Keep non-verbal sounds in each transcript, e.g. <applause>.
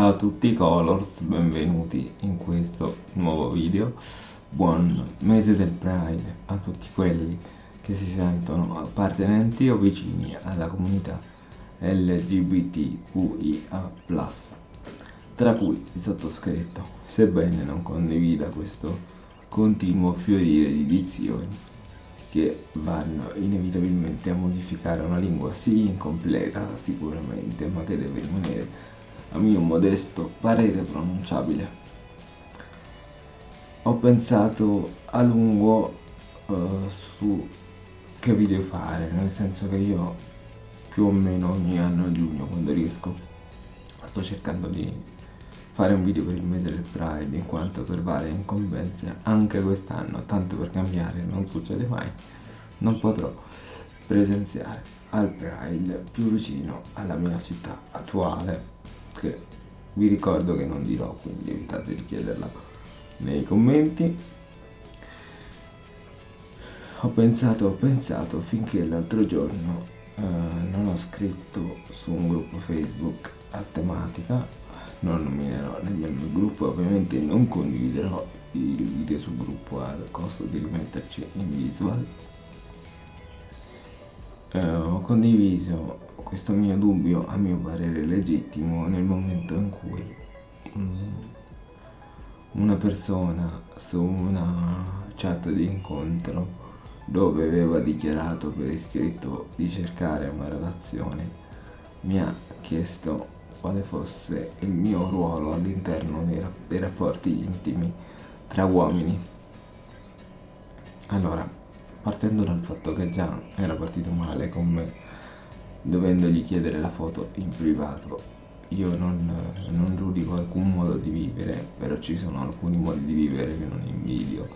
Ciao a tutti Colors, benvenuti in questo nuovo video. Buon mese del Pride a tutti quelli che si sentono appartenenti o vicini alla comunità LGBTQIA+, tra cui il sottoscritto, sebbene non condivida questo continuo fiorire di dizioni che vanno inevitabilmente a modificare una lingua sì incompleta sicuramente ma che deve rimanere a mio modesto parere pronunciabile. Ho pensato a lungo uh, su che video fare nel senso che io più o meno ogni anno a giugno quando riesco sto cercando di fare un video per il mese del Pride in quanto per varie incombenze anche quest'anno, tanto per cambiare, non succede mai, non potrò presenziare al Pride più vicino alla mia città attuale che vi ricordo che non dirò quindi evitate di chiederla nei commenti. Ho pensato ho pensato finché l'altro giorno eh, non ho scritto su un gruppo facebook a tematica. Non nominerò nel mio gruppo ovviamente non condividerò il video sul gruppo al costo di rimetterci in visual eh, ho condiviso questo mio dubbio a mio parere legittimo nel momento in cui mm, una persona su una chat di incontro dove aveva dichiarato per iscritto di cercare una relazione mi ha chiesto quale fosse il mio ruolo all'interno dei, dei rapporti intimi tra uomini. Allora, partendo dal fatto che già era partito male con me, dovendogli chiedere la foto in privato, io non, non, giudico alcun modo di vivere, però ci sono alcuni modi di vivere che non invidio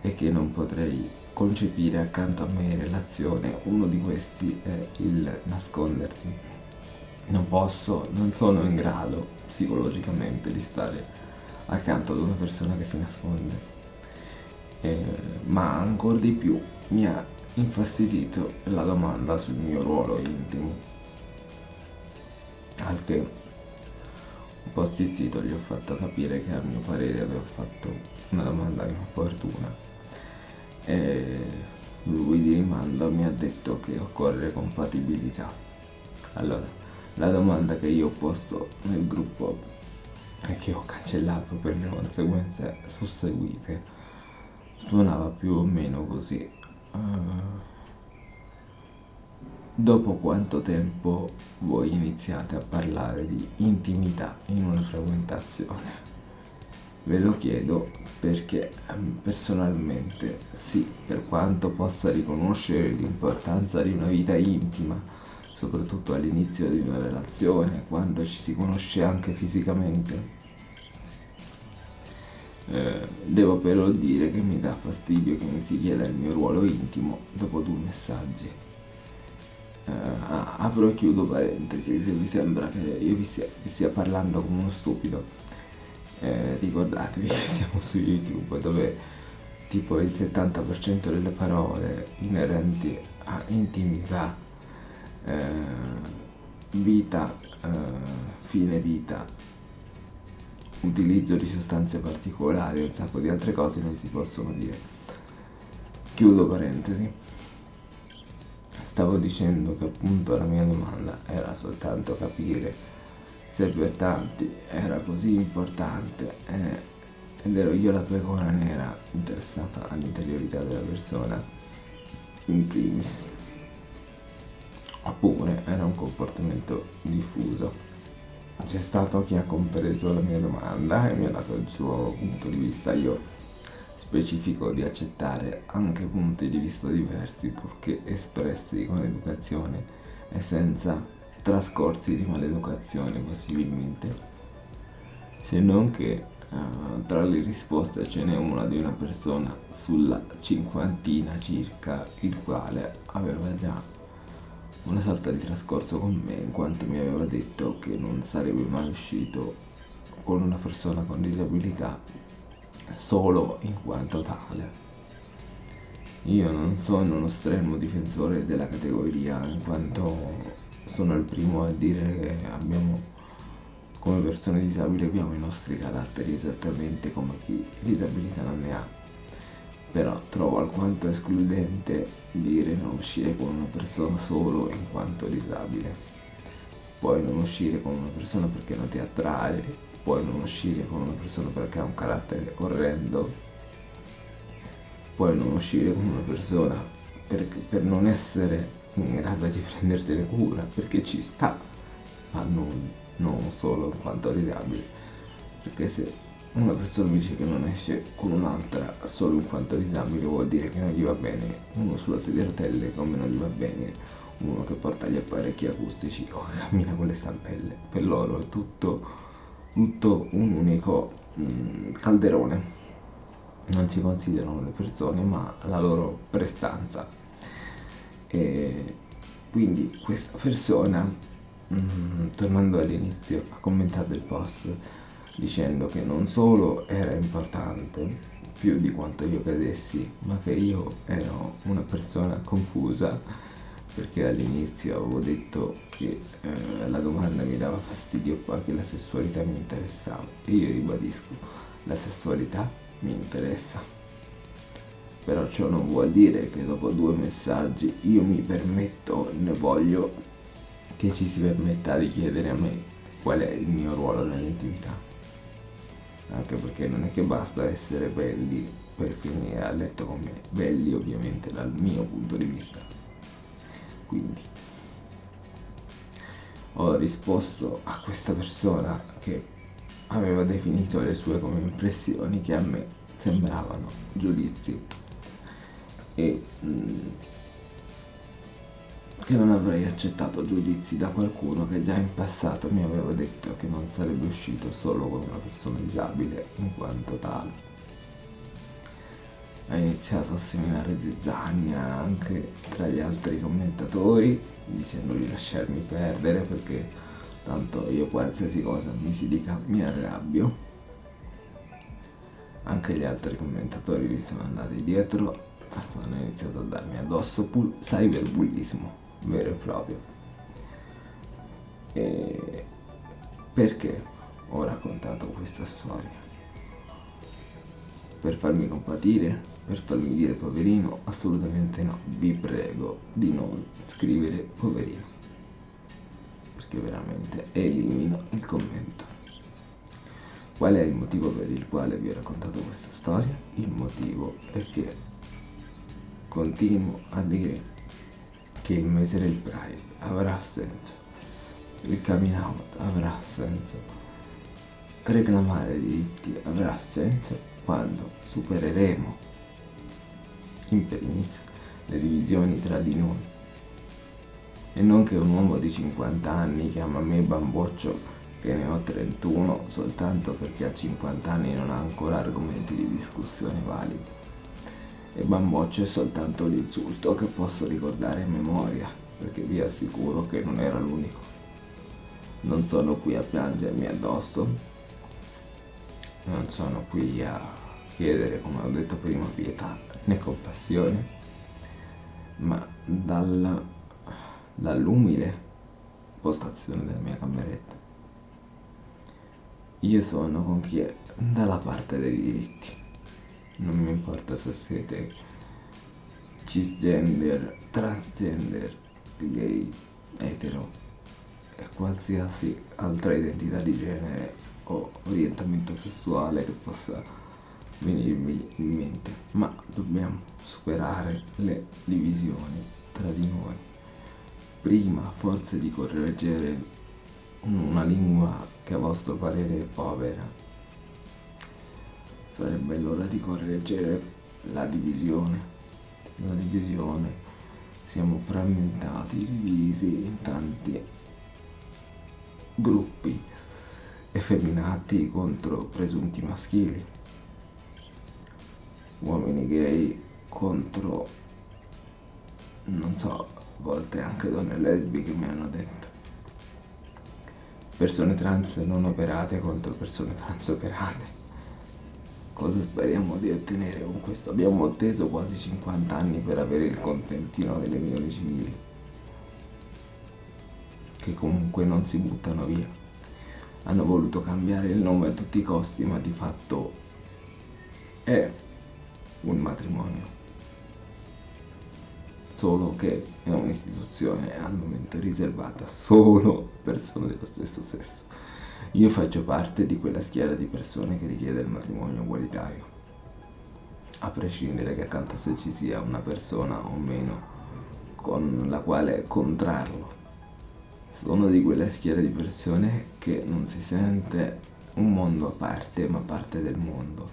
e che non potrei concepire accanto a me in relazione. Uno di questi è il nascondersi non posso, non sono in grado psicologicamente di stare accanto ad una persona che si nasconde. Eh, ma ancora di più mi ha infastidito la domanda sul mio ruolo intimo. Al che un po' stizzito gli ho fatto capire che a mio parere avevo fatto una domanda inopportuna. E lui di rimando mi ha detto che occorre compatibilità. Allora, la domanda che io ho posto nel gruppo e che ho cancellato per le conseguenze susseguite suonava più o meno così uh, dopo quanto tempo voi iniziate a parlare di intimità in una frequentazione ve lo chiedo perché ehm, personalmente sì per quanto possa riconoscere l'importanza di una vita intima soprattutto all'inizio di una relazione, quando ci si conosce anche fisicamente. Eh, devo però dire che mi dà fastidio che mi si chieda il mio ruolo intimo dopo due messaggi. Eh, apro e chiudo parentesi, se vi sembra che io vi stia, vi stia parlando come uno stupido, eh, ricordatevi che siamo su YouTube dove tipo il 70% delle parole inerenti a intimità eh, vita, eh, fine vita, utilizzo di sostanze particolari un sacco di altre cose non si possono dire. Chiudo parentesi. Stavo dicendo che appunto la mia domanda era soltanto capire se per tanti era così importante eh, ed ero io la pecora nera interessata all'interiorità della persona in primis oppure era un comportamento diffuso. C'è stato chi ha compreso la mia domanda e mi ha dato il suo punto di vista. Io specifico di accettare anche punti di vista diversi purché espressi con educazione e senza trascorsi di maleducazione possibilmente. Se non che uh, tra le risposte ce n'è una di una persona sulla cinquantina circa il quale aveva già una sorta di trascorso con me in quanto mi aveva detto che non sarebbe mai uscito con una persona con disabilità solo in quanto tale. Io non sono uno stremo difensore della categoria in quanto sono il primo a dire che abbiamo come persone disabili abbiamo i nostri caratteri esattamente come chi disabilità non ne ha. Però trovo alquanto escludente dire non uscire con una persona solo in quanto disabile. Puoi non uscire con una persona perché non ti attrae, puoi non uscire con una persona perché ha un carattere orrendo, puoi non uscire con una persona per, per non essere in grado di <laughs> prendertene cura, perché ci sta, ma non non solo in quanto disabile, perché se una persona dice che non esce con un'altra solo in quanto disabile vuol dire che non gli va bene. Uno sulla sedia a rotelle come non gli va bene. Uno che porta gli apparecchi acustici o che cammina con le stampelle. Per loro è tutto, tutto un unico mm, calderone. Non si considerano le persone ma la loro prestanza. E quindi questa persona Mm, tornando all'inizio, ha commentato il post dicendo che non solo era importante più di quanto io credessi, ma che io ero una persona confusa perché all'inizio avevo detto che eh, la domanda mi dava fastidio qua che la sessualità mi interessava e io ribadisco, la sessualità mi interessa. Però ciò non vuol dire che dopo due messaggi io mi permetto, ne voglio che ci si permetta di chiedere a me qual è il mio ruolo nell'intimità. Anche perché non è che basta essere belli per finire a letto con me, belli ovviamente dal mio punto di vista. Quindi ho risposto a questa persona che aveva definito le sue come impressioni che a me sembravano giudizi e mh, mm, che non avrei accettato giudizi da qualcuno che già in passato mi aveva detto che non sarebbe uscito solo con una persona disabile in quanto tale. Ha iniziato a seminare zizzania anche tra gli altri commentatori dicendo di lasciarmi perdere perché tanto io qualsiasi cosa mi si dica mi arrabbio. Anche gli altri commentatori li sono andati dietro hanno iniziato a darmi addosso cyberbullismo vero e proprio. E perché ho raccontato questa storia? Per farmi compatire? Per farmi dire poverino? Assolutamente no, vi prego di non scrivere poverino, perché veramente elimino il commento. Qual è il motivo per il quale vi ho raccontato questa storia? Il motivo è che continuo a dire che il mese del Pride avrà senso, il coming out avrà senso, reclamare diritti avrà senso quando supereremo in primis le divisioni tra di noi. E non che un uomo di 50 anni chiama me bamboccio che ne ho 31 soltanto perché a 50 anni non ha ancora argomenti di discussione validi e bamboccio è soltanto l'insulto che posso ricordare in memoria, perché vi assicuro che non era l'unico. Non sono qui a piangermi addosso, non sono qui a chiedere, come ho detto prima, pietà né compassione, ma dal, dall'umile postazione della mia cameretta. Io sono con chi è dalla parte dei diritti non mi importa se siete cisgender, transgender, gay, etero e qualsiasi altra identità di genere o orientamento sessuale che possa venirmi in mente, ma dobbiamo superare le divisioni tra di noi. Prima forse di correggere una lingua che a vostro parere è povera sarebbe l'ora di correggere la divisione. La divisione. Siamo frammentati, divisi in tanti gruppi effeminati contro presunti maschili, uomini gay contro, non so, a volte anche donne lesbiche mi hanno detto, persone trans non operate contro persone trans operate cosa speriamo di ottenere con questo? Abbiamo atteso quasi 50 anni per avere il contentino delle unioni civili, che comunque non si buttano via. hanno voluto cambiare il nome a tutti i costi, ma di fatto è un matrimonio. Solo che è un'istituzione al momento riservata solo a persone dello stesso sesso. Io faccio parte di quella schiera di persone che richiede il matrimonio ugualitario, a prescindere che accanto a sé ci sia una persona o meno con la quale contrarlo. Sono di quella schiera di persone che non si sente un mondo a parte, ma parte del mondo.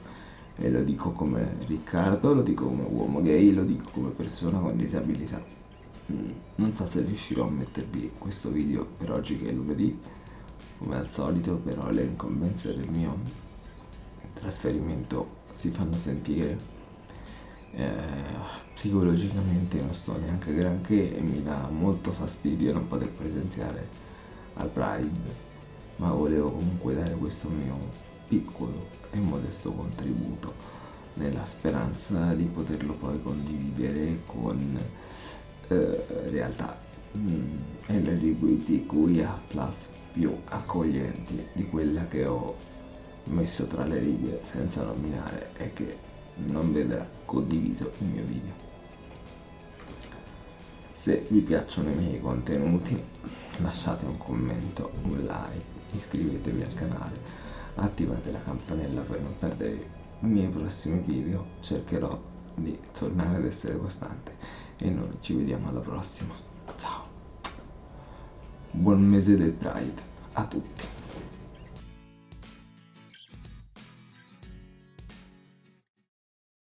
E lo dico come Riccardo, lo dico come uomo gay, lo dico come persona con disabilità. Mm, non so se riuscirò a mettervi questo video per oggi che è lunedì, come al solito, però le incombenze del mio trasferimento si fanno sentire eh, psicologicamente non sto neanche granché e mi dà molto fastidio non poter presenziare al Pride ma volevo comunque dare questo mio piccolo e modesto contributo nella speranza di poterlo poi condividere con eh, realtà mm, LGBTQIA più accoglienti di quella che ho messo tra le righe senza nominare e che non vedrà condiviso il mio video. Se vi piacciono i miei contenuti lasciate un commento, un like, iscrivetevi al canale, attivate la campanella per non perdere i miei prossimi video, cercherò di tornare ad essere costante e noi ci vediamo alla prossima. Buon mese del Pride a tutti!